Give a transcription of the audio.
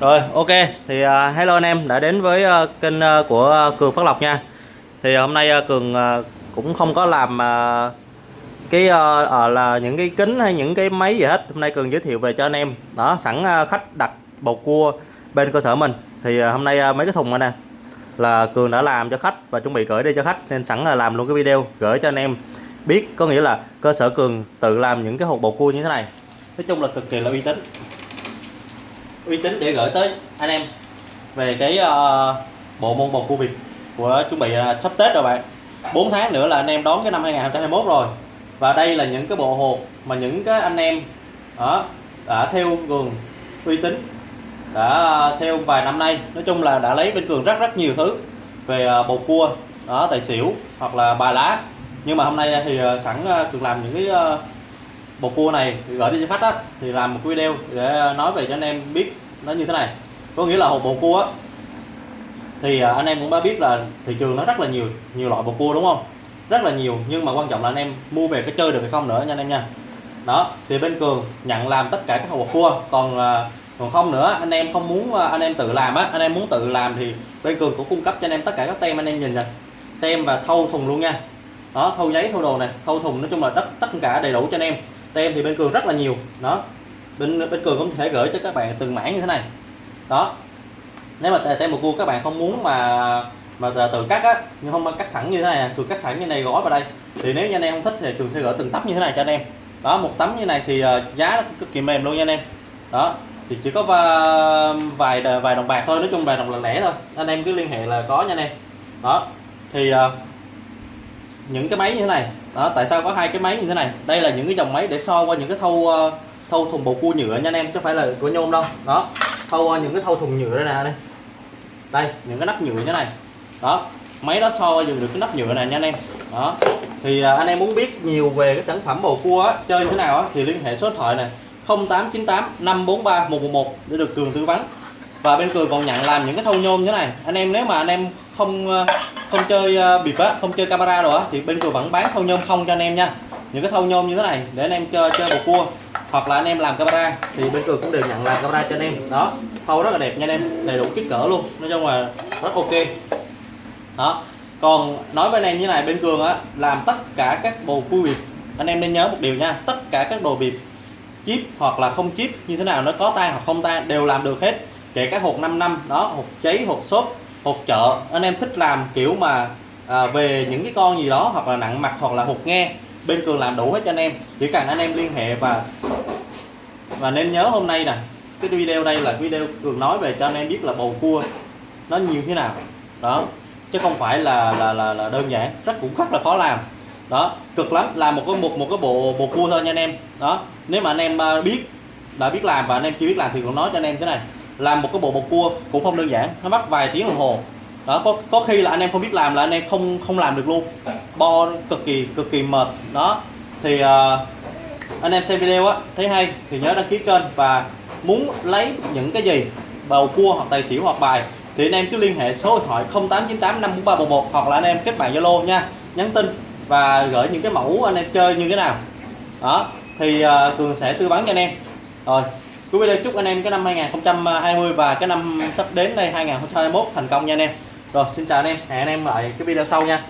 Rồi ok. Thì uh, hello anh em đã đến với uh, kênh uh, của uh, Cường Phát Lộc nha. Thì hôm nay uh, Cường uh, cũng không có làm uh, cái uh, uh, là những cái kính hay những cái máy gì hết. Hôm nay Cường giới thiệu về cho anh em. Đó sẵn uh, khách đặt bầu cua bên cơ sở mình. Thì uh, hôm nay uh, mấy cái thùng này nè là Cường đã làm cho khách và chuẩn bị gửi đi cho khách Nên sẵn là làm luôn cái video gửi cho anh em. Biết Có nghĩa là cơ sở Cường tự làm những cái hộp bầu cua như thế này. Nói chung là cực kỳ là uy tín uy tín để gửi tới anh em về cái uh, bộ môn bầu cua Việt của chuẩn bị uh, sắp Tết rồi bạn. 4 tháng nữa là anh em đón cái năm 2021 rồi. Và đây là những cái bộ hộp mà những cái anh em đó đã theo cường uy tín đã theo vài năm nay. Nói chung là đã lấy bên cường rất rất nhiều thứ về uh, bầu cua đó tài xỉu hoặc là bài lá. Nhưng mà hôm nay thì sẵn cường làm những cái bộ cua này gửi đi cho khách á, thì làm một video để nói về cho anh em biết nó như thế này. Có nghĩa là hộp bộ cua á, thì à, anh em cũng đã biết là thị trường nó rất là nhiều nhiều loại bột cua đúng không? Rất là nhiều, nhưng mà quan trọng là anh em mua về cái chơi được hay không nữa nha anh em nha. Đó, thì bên cường nhận làm tất cả các hộp bột cua, còn à, còn không nữa, anh em không muốn à, anh em tự làm á, anh em muốn tự làm thì bên cường cũng cung cấp cho anh em tất cả các tem anh em nhìn nè. Tem và thâu thùng luôn nha. Đó thâu giấy thâu đồ này thâu thùng nói chung là tất tất cả đầy đủ cho anh em tem thì bên cường rất là nhiều. Đó. Bên bên cường cũng thể gửi cho các bạn từng mảng như thế này. Đó. Nếu mà tem một cua các bạn không muốn mà mà tự cắt á, nhưng không cắt sẵn như thế này à, cường cắt sẵn như này gói vào đây. Thì nếu như anh em không thích thì cường sẽ gửi từng tấm như thế này cho anh em. Đó, một tấm như này thì ờ, giá cực kỳ mềm luôn nha anh em. Đó. Thì chỉ có ờ, vài vài đồng bạc thôi, nói chung vài đồng lần lẻ thôi. Anh em cứ liên hệ là có nha anh em. Đó. Thì ờ, những cái máy như thế này đó tại sao có hai cái máy như thế này? Đây là những cái dòng máy để so qua những cái thâu ờ, thâu thùng bầu cua nhựa nha anh em chứ không phải là của nhôm đâu. Đó thâu qua ờ, những cái thâu thùng nhựa đây nè đây. Đây những cái nắp nhựa như thế này. Đó máy đó so dùng được cái nắp nhựa này nha anh em. Đó thì ờ, anh em muốn biết nhiều về cái sản phẩm bầu cua á, chơi như thế nào á, thì liên hệ số điện thoại này 0898 543 111 để được cường tư vấn. Và bên cường còn nhận làm những cái thâu nhôm như thế này. Anh em nếu mà anh em không không chơi à, bịp á, không chơi camera rồi á, thì bên cường vẫn bán thâu nhôm không cho anh em nha. Những cái thâu nhôm như thế này để anh em chơi chơi bầu cua, hoặc là anh em làm camera, thì bên cường cũng đều nhận làm camera cho anh em. Đó, thâu rất là đẹp nha anh em, đầy đủ kích cỡ luôn, nói chung là rất ok. Đó, còn nói với anh em như này, bên cường á, làm tất cả các bầu cua bịp anh em nên nhớ một điều nha, tất cả các đồ bịp chip hoặc là không chip, như thế nào nó có tan hoặc không tan đều làm được hết. Kể cả hộp 5 năm, đó, hộp cháy, hộp xốp hột chợ. Anh em thích làm kiểu mà à, về những cái con gì đó hoặc là nặng mặt hoặc là hột nghe bên cường làm đủ hết cho anh em. Chỉ cần anh em liên hệ và và nên nhớ hôm nay nè cái video đây là video cường nói về cho anh em biết là bầu cua nó nhiều thế nào. Đó chứ không phải là là là, là đơn giản rất cũng rất là khó làm. Đó cực lắm làm một cái một một cái bộ bầu cua thôi nha anh em. Đó nếu mà anh em à, biết đã biết làm và anh em chưa biết làm thì cũng nói cho anh em thế này làm một cái bộ bột cua cũng không đơn giản nó mất vài tiếng đồng hồ. Đó có có khi là anh em không biết làm là anh em không không làm được luôn. Bo cực kỳ cực kỳ mệt. Đó thì uh, anh em xem video á thấy hay thì nhớ đăng ký kênh và muốn lấy những cái gì bầu cua hoặc tài xỉu hoặc bài thì anh em cứ liên hệ số điện thoại 0898 54311 hoặc là anh em kết bạn Zalo nha. Nhắn tin và gửi những cái mẫu anh em chơi như thế nào. Đó thì uh, cường sẽ tư vấn cho anh em. Rồi. Cuối video chúc anh em cái năm 2020 và cái năm sắp đến đây 2021 thành công nha anh em. Rồi xin chào anh em, hẹn anh em lại cái video sau nha.